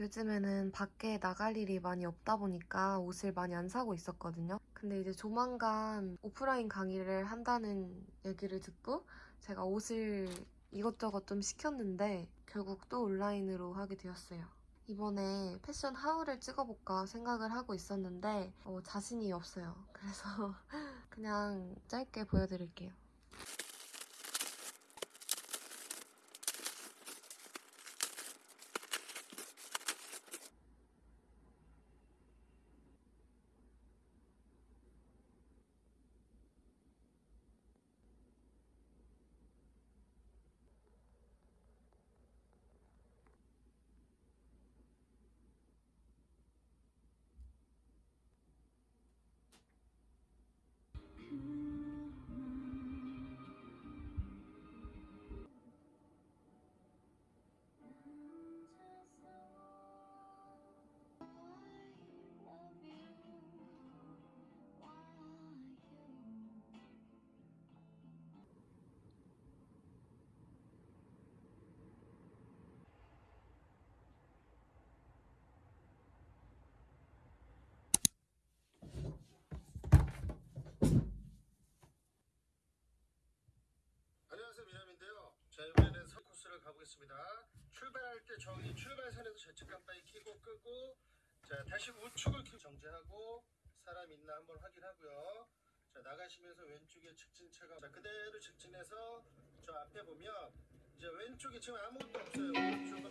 요즘에는 밖에 나갈 일이 많이 없다 보니까 옷을 많이 안 사고 있었거든요. 근데 이제 조만간 오프라인 강의를 한다는 얘기를 듣고 제가 옷을 이것저것 좀 시켰는데 결국 또 온라인으로 하게 되었어요. 이번에 패션 하울을 찍어볼까 생각을 하고 있었는데 어, 자신이 없어요. 그래서 그냥 짧게 보여드릴게요. 가보겠습니다. 출발할 때 저기 출발선에서 좌측 깜빡이 켜고 끄고 자 다시 우측을 켜 정지하고 사람 있나 한번 확인하고요. 자 나가시면서 왼쪽에 직진차가 자 그대로 직진해서 저 앞에 보면 이제 왼쪽에 지금 아무것도 없어요. 오른쪽은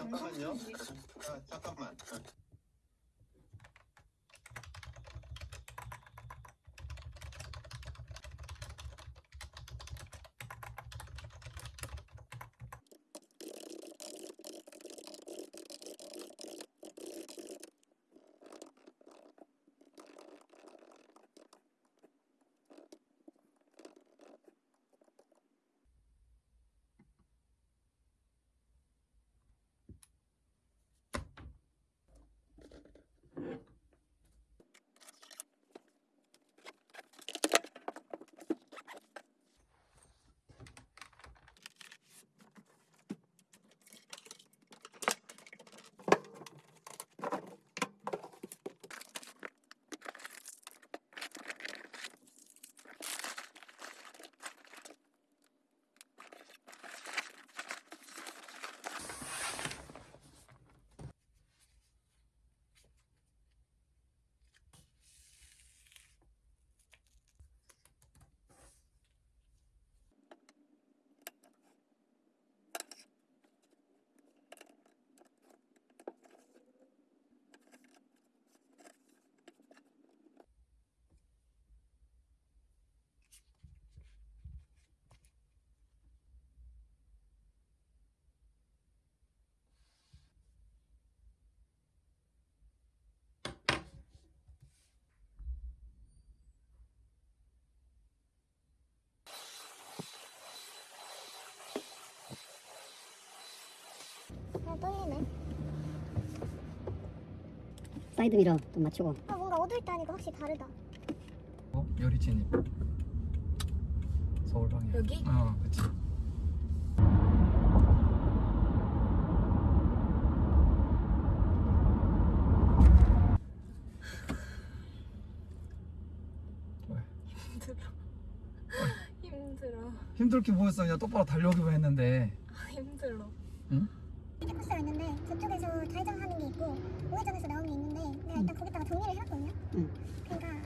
잠깐만요. 아, 잠깐만. 떨리네. 사이드 미러 좀 맞추고 아, 뭔가 어두울 때 하니까 확실히 다르다. 어? 열이 진입 서울 방향 여기? 어 그치 왜? 힘들어. 힘들게 보였어 그냥 똑바로 달려오기만 했는데 힘들어. 이렇게 코스가 있는데 저쪽에서 좌회전하는 게 있고 우회전해서 나오는 게 있는데 내가 일단 거기다가 정리를 해놨거든요. 응. 그러니까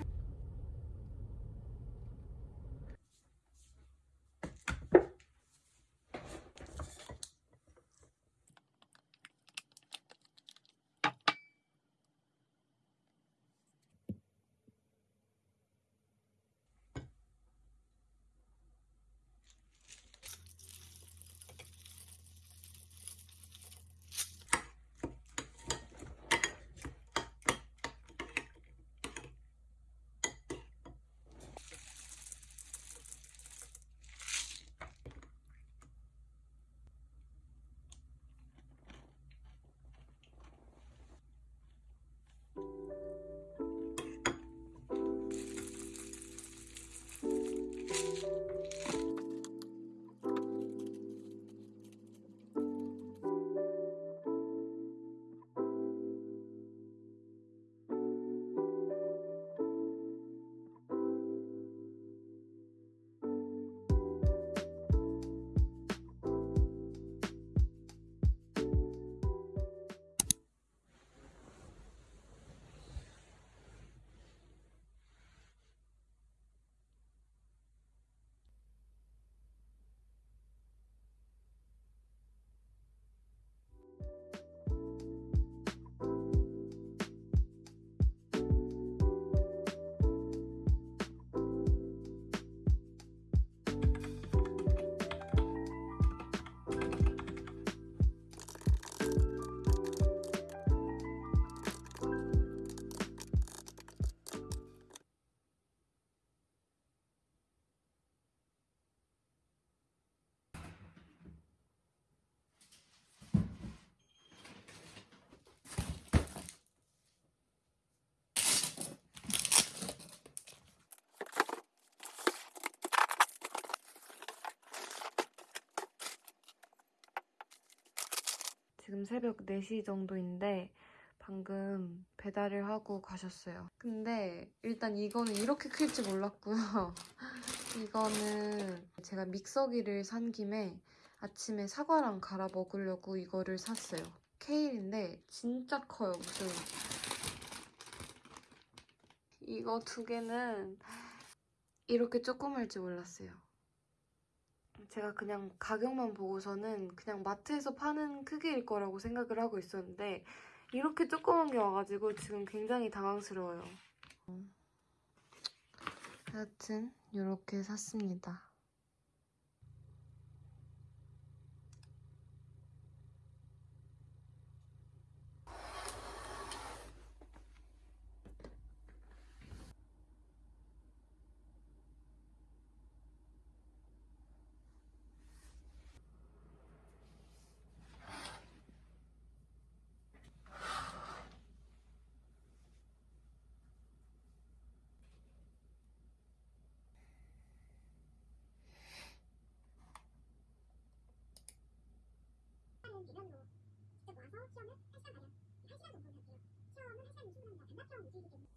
지금 새벽 4시 정도인데 방금 배달을 하고 가셨어요. 근데 일단 이거는 이렇게 클줄 몰랐고요. 이거는 제가 믹서기를 산 김에 아침에 사과랑 갈아 먹으려고 이거를 샀어요. 케일인데 진짜 커요. 무슨 이거 두 개는 이렇게 조그말 줄 몰랐어요. 제가 그냥 가격만 보고서는 그냥 마트에서 파는 크기일 거라고 생각을 하고 있었는데 이렇게 조그만 게 와가지고 지금 굉장히 당황스러워요. 하여튼 이렇게 샀습니다. 하는 기간으로 직접 와서 시험을 1시간 가량 1시간 정도 할게요. 시험은 1시간 20분입니다. 반납형 위주이기 때문에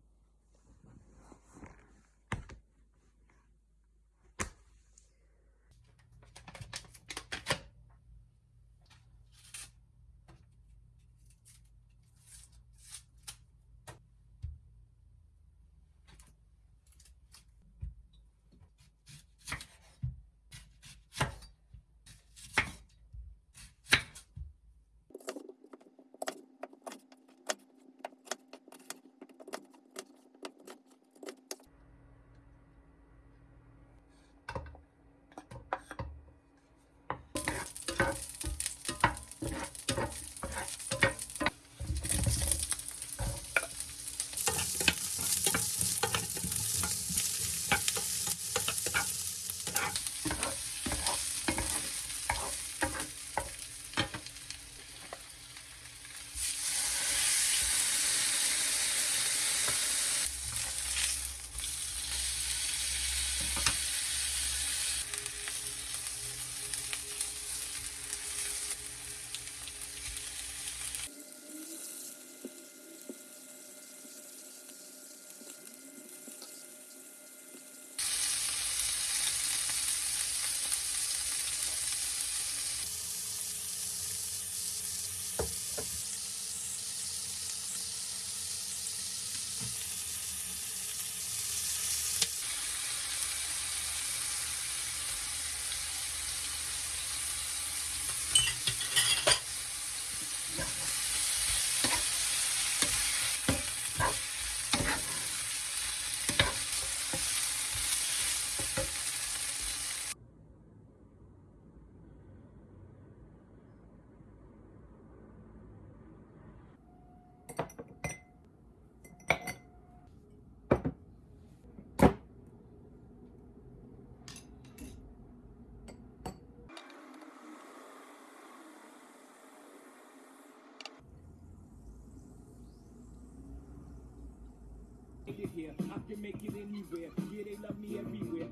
it here. I can make it anywhere. Yeah, they love me everywhere.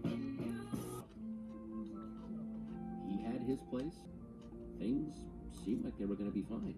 he had his place. Things seemed like they were going to be fine.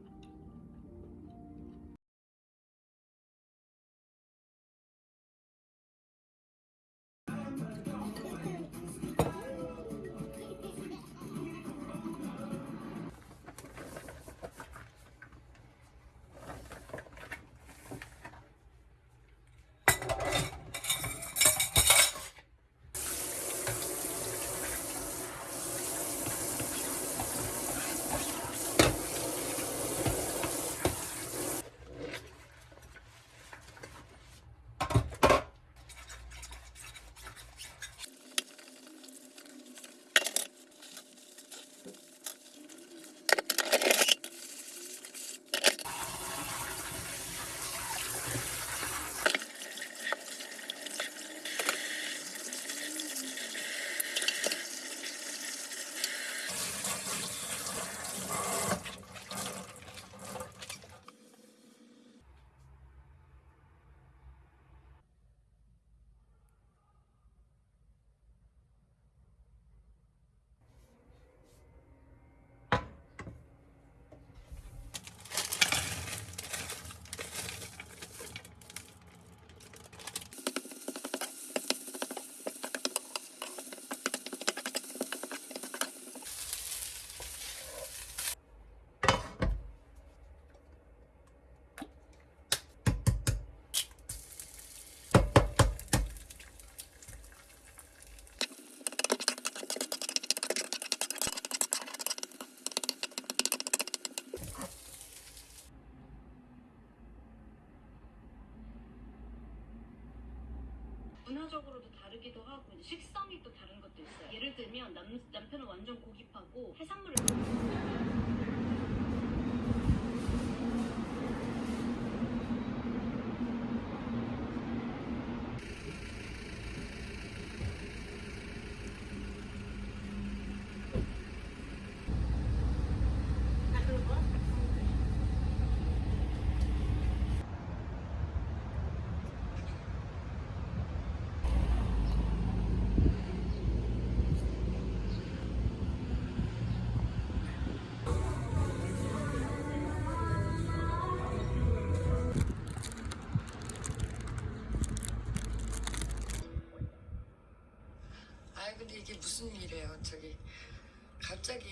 들면 남, 남편은 완전 고집하고 해산물을 무슨 일이에요? 저기 갑자기